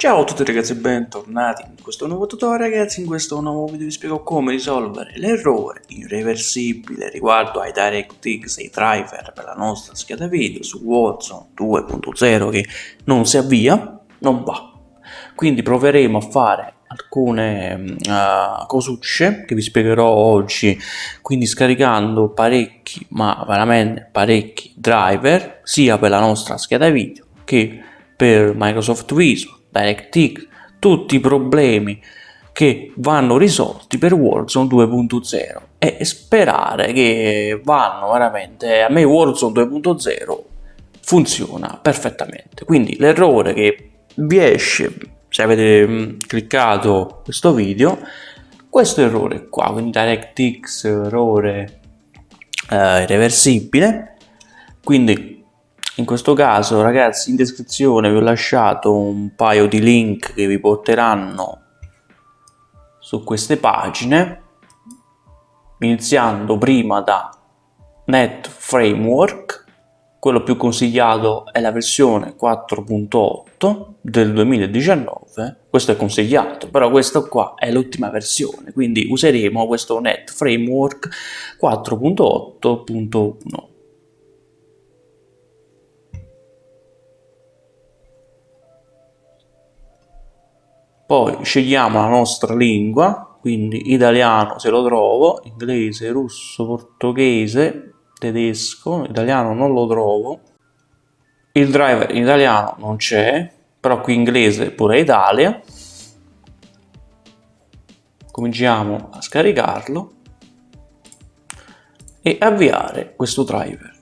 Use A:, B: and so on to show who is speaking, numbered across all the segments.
A: Ciao a tutti ragazzi e bentornati in questo nuovo tutorial ragazzi, in questo nuovo video vi spiego come risolvere l'errore irreversibile riguardo ai DirectX e ai driver per la nostra scheda video su Warzone 2.0 che non si avvia, non va. Quindi proveremo a fare alcune uh, cosucce che vi spiegherò oggi, quindi scaricando parecchi, ma veramente parecchi driver, sia per la nostra scheda video che per Microsoft Visual DirectX, tutti i problemi che vanno risolti per Warzone 2.0 e sperare che vanno veramente, a me Warzone 2.0 funziona perfettamente, quindi l'errore che vi esce se avete mm, cliccato questo video, questo errore qua, quindi DirectX errore eh, irreversibile, quindi in questo caso ragazzi in descrizione vi ho lasciato un paio di link che vi porteranno su queste pagine iniziando prima da Net Framework. Quello più consigliato è la versione 4.8 del 2019 questo è consigliato però questo qua è l'ultima versione quindi useremo questo Net Framework 4.8.1 poi scegliamo la nostra lingua quindi italiano se lo trovo inglese russo portoghese tedesco italiano non lo trovo il driver in italiano non c'è però qui inglese pure Italia. Cominciamo a scaricarlo e avviare questo driver.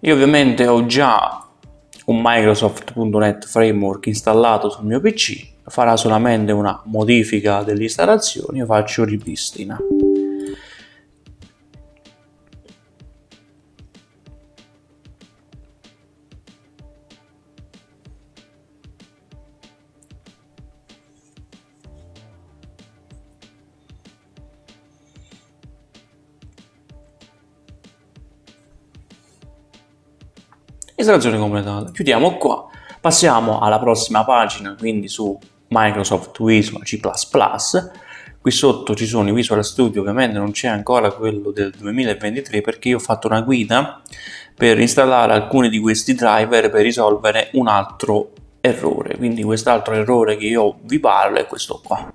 A: Io ovviamente ho già un Microsoft.NET Framework installato sul mio PC, farà solamente una modifica dell'installazione, io faccio ripristina. Installazione completata. Chiudiamo qua. Passiamo alla prossima pagina quindi su Microsoft Visual C++ qui sotto ci sono i Visual Studio ovviamente non c'è ancora quello del 2023 perché io ho fatto una guida per installare alcuni di questi driver per risolvere un altro errore. Quindi quest'altro errore che io vi parlo è questo qua.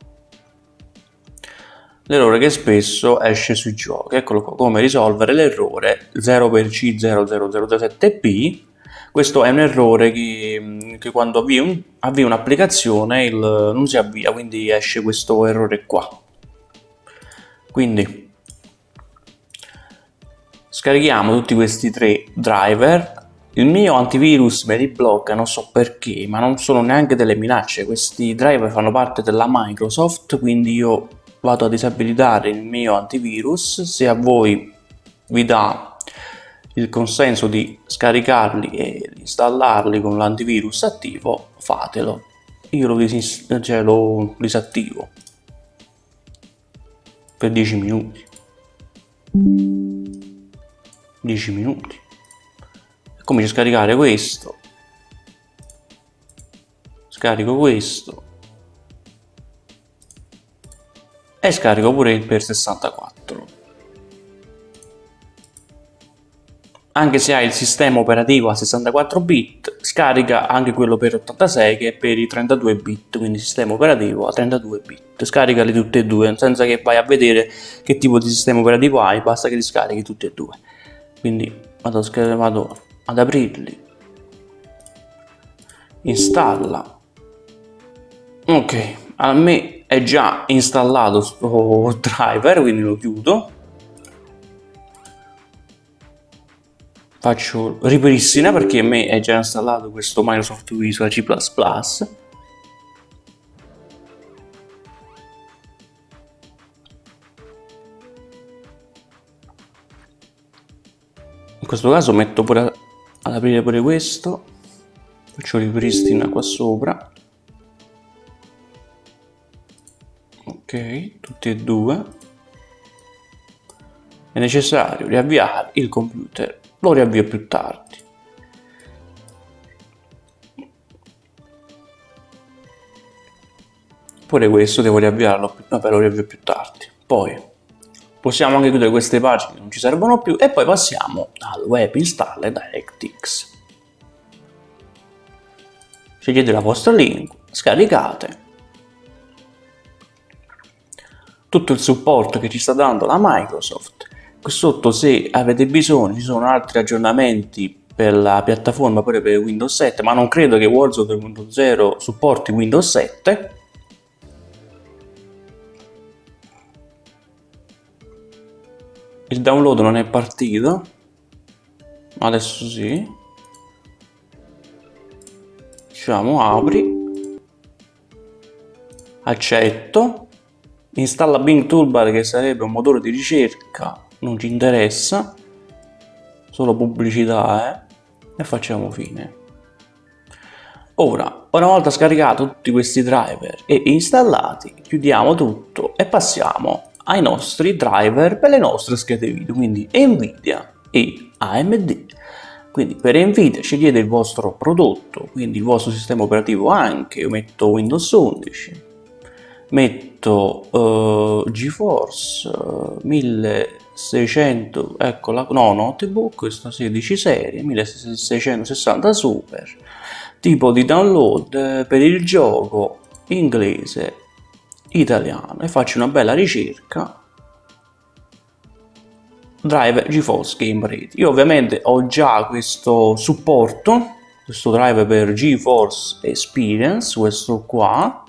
A: L'errore che spesso esce sui giochi. Eccolo qua. Come risolvere l'errore 0 per c 0007 p questo è un errore che, che quando avvii, un, un'applicazione non si avvia, quindi esce questo errore qua. Quindi scarichiamo tutti questi tre driver. Il mio antivirus me li blocca, non so perché, ma non sono neanche delle minacce. Questi driver fanno parte della Microsoft, quindi io vado a disabilitare il mio antivirus. Se a voi vi dà il consenso di scaricarli e installarli con l'antivirus attivo, fatelo. Io lo, cioè, lo disattivo per 10 minuti. 10 minuti. Comincio a scaricare questo. Scarico questo. E scarico pure il per 64. Anche se hai il sistema operativo a 64 bit, scarica anche quello per 86 che è per i 32 bit, quindi sistema operativo a 32 bit. Scaricali tutti e due, senza che vai a vedere che tipo di sistema operativo hai, basta che li scarichi tutti e due. Quindi vado, vado ad aprirli, installa. Ok, a me è già installato questo driver, quindi lo chiudo faccio ripristina perché a me è già installato questo Microsoft Visual C++ in questo caso metto pure ad aprire pure questo. Faccio ripristina qua sopra. Ok tutti e due. È necessario riavviare il computer lo riavvio più tardi. Pure questo devo riavviarlo, vabbè lo riavvio più tardi. Poi possiamo anche chiudere queste pagine che non ci servono più e poi passiamo al web install DirectX. Scegliete la vostra lingua, scaricate tutto il supporto che ci sta dando la Microsoft qui sotto se avete bisogno ci sono altri aggiornamenti per la piattaforma pure per Windows 7 ma non credo che Warzone 2.0 supporti Windows 7 il download non è partito. Adesso sì. Diciamo apri. Accetto. Installa Bing Toolbar che sarebbe un motore di ricerca non ci interessa solo pubblicità eh? e facciamo fine ora una volta scaricato tutti questi driver e installati chiudiamo tutto e passiamo ai nostri driver per le nostre schede video quindi Nvidia e AMD quindi per Nvidia scegliete il vostro prodotto quindi il vostro sistema operativo anche io metto Windows 11 metto uh, GeForce uh, 1600 ecco la no notebook questa 16 serie 1660 super tipo di download eh, per il gioco inglese italiano e faccio una bella ricerca. Driver GeForce Game Ready io ovviamente ho già questo supporto questo driver per GeForce Experience questo qua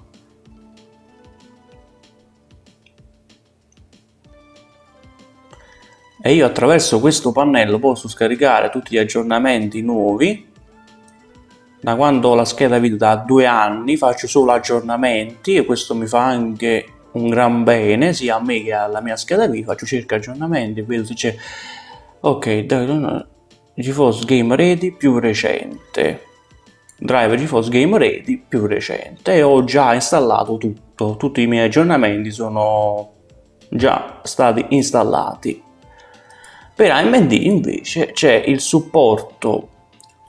A: e io attraverso questo pannello posso scaricare tutti gli aggiornamenti nuovi. Da quando ho la scheda video da due anni faccio solo aggiornamenti e questo mi fa anche un gran bene sia a me che alla mia scheda video. Faccio circa aggiornamenti vedo se c'è ok GeForce Game Ready più recente. Driver GeForce Game Ready più recente. E ho già installato tutto. Tutti i miei aggiornamenti sono già stati installati per AMD invece c'è il supporto,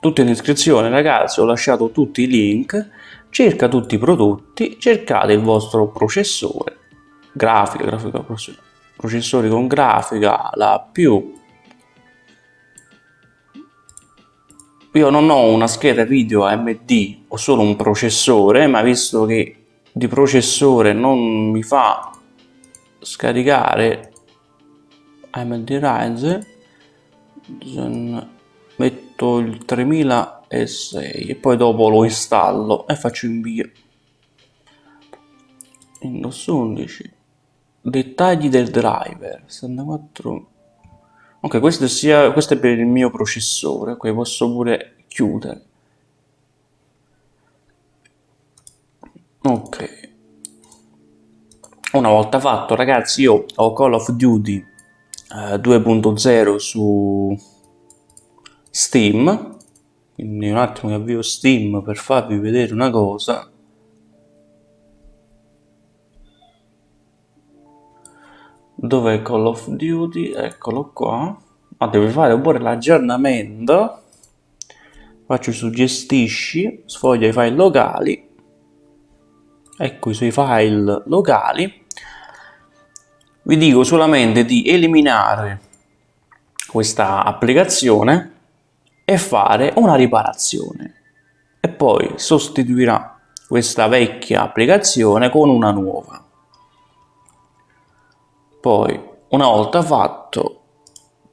A: tutto in descrizione ragazzi, ho lasciato tutti i link, cerca tutti i prodotti, cercate il vostro processore, grafica, grafica processori con grafica, la più. Io non ho una scheda video AMD, ho solo un processore, ma visto che di processore non mi fa scaricare AMD Ryzen metto il 3006 e poi dopo lo installo e faccio invio Windows 11 dettagli del driver 64 ok questo, sia, questo è per il mio processore ok posso pure chiudere. Ok. Una volta fatto ragazzi io ho Call of Duty 2.0 eh, su Steam. Quindi un attimo che avvio Steam per farvi vedere una cosa. Dove Call of Duty? Eccolo qua. Ma devi fare pure l'aggiornamento. Faccio su gestisci sfoglia i file locali. Ecco i suoi file locali vi dico solamente di eliminare questa applicazione e fare una riparazione. E poi sostituirà questa vecchia applicazione con una nuova. Poi una volta fatto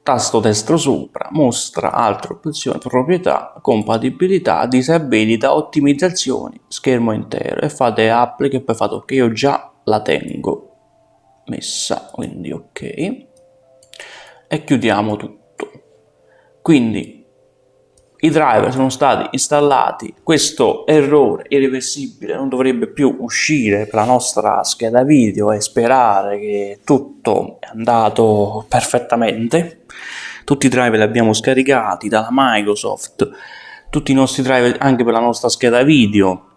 A: tasto destro sopra mostra altre opzioni proprietà compatibilità disabilità ottimizzazioni schermo intero. E fate applica e poi fate ok io già la tengo messa quindi ok. E chiudiamo tutto. Quindi i driver sono stati installati. Questo errore irreversibile non dovrebbe più uscire per la nostra scheda video e sperare che tutto è andato perfettamente. Tutti i driver li abbiamo scaricati dalla Microsoft. Tutti i nostri driver anche per la nostra scheda video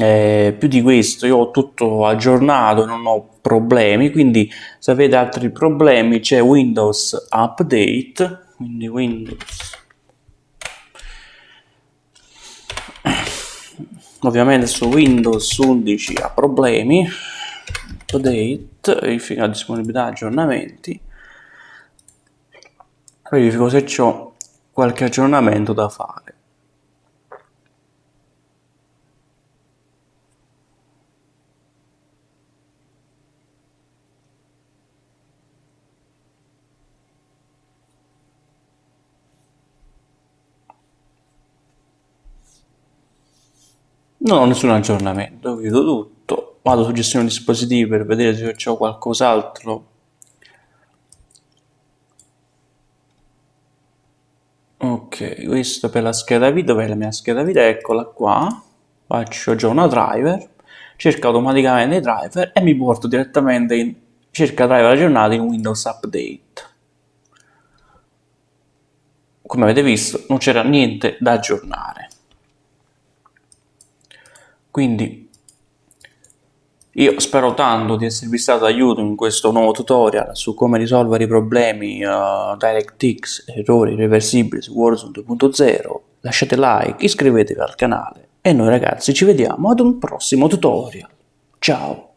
A: eh, più di questo io ho tutto aggiornato non ho problemi quindi se avete altri problemi c'è windows update quindi windows. Ovviamente su Windows 11 ha problemi update verifica disponibilità aggiornamenti. Verifico se ho qualche aggiornamento da fare non ho nessun aggiornamento, chiudo tutto, vado su gestione dispositivi per vedere se ho qualcos'altro. Ok questo per la scheda video per la mia scheda video eccola qua. Faccio già una driver cerco automaticamente i driver e mi porto direttamente in cerca driver aggiornati in Windows Update. Come avete visto non c'era niente da aggiornare quindi io spero tanto di esservi stato d'aiuto in questo nuovo tutorial su come risolvere i problemi uh, DirectX, errori irreversibili su Warzone 2.0. Lasciate like, iscrivetevi al canale e noi ragazzi ci vediamo ad un prossimo tutorial. Ciao!